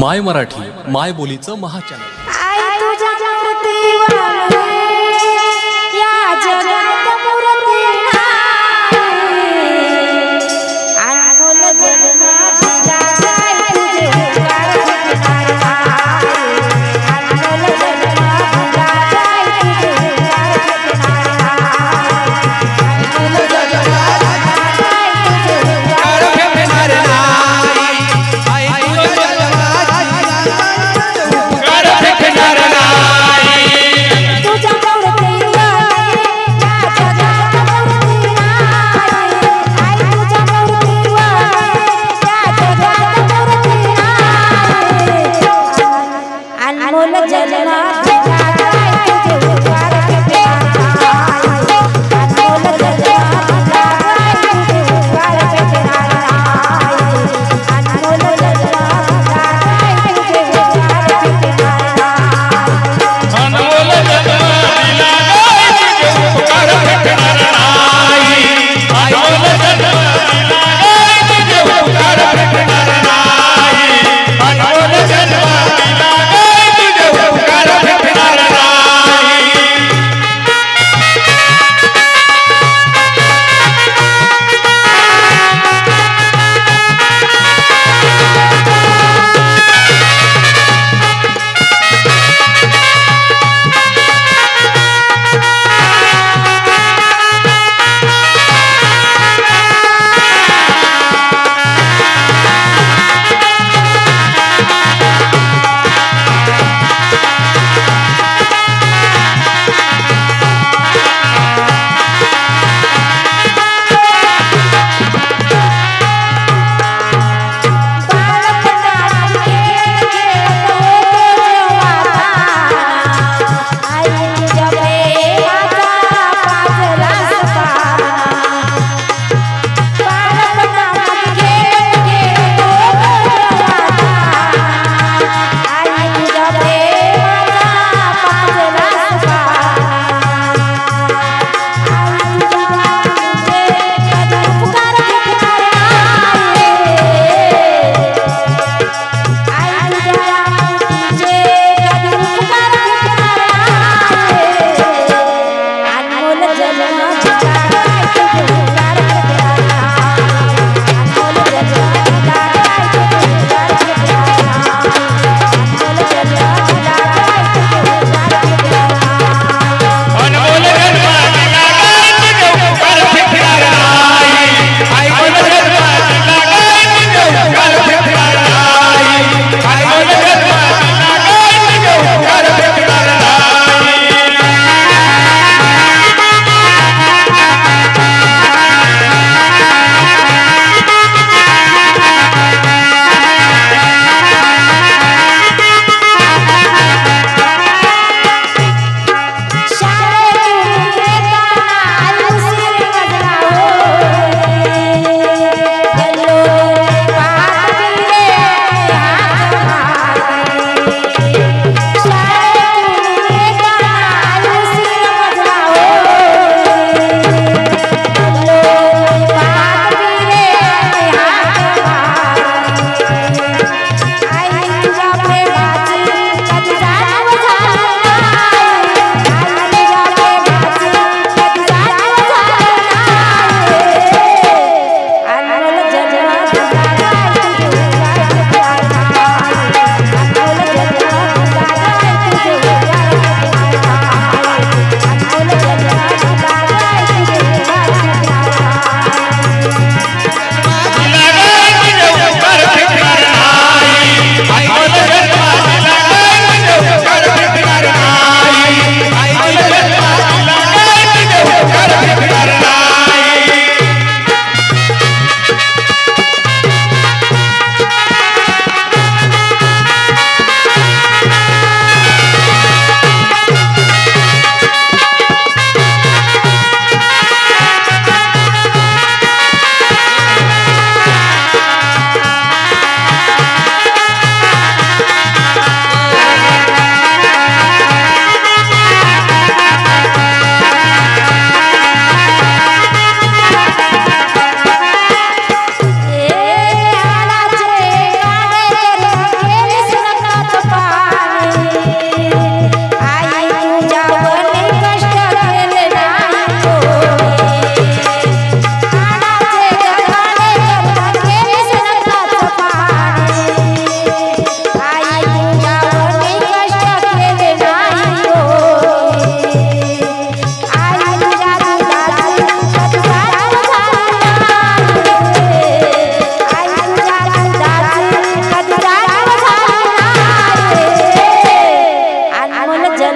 माय मराठी माय बोलीचं महाचॅनल.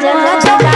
Raja, Raja, Raja.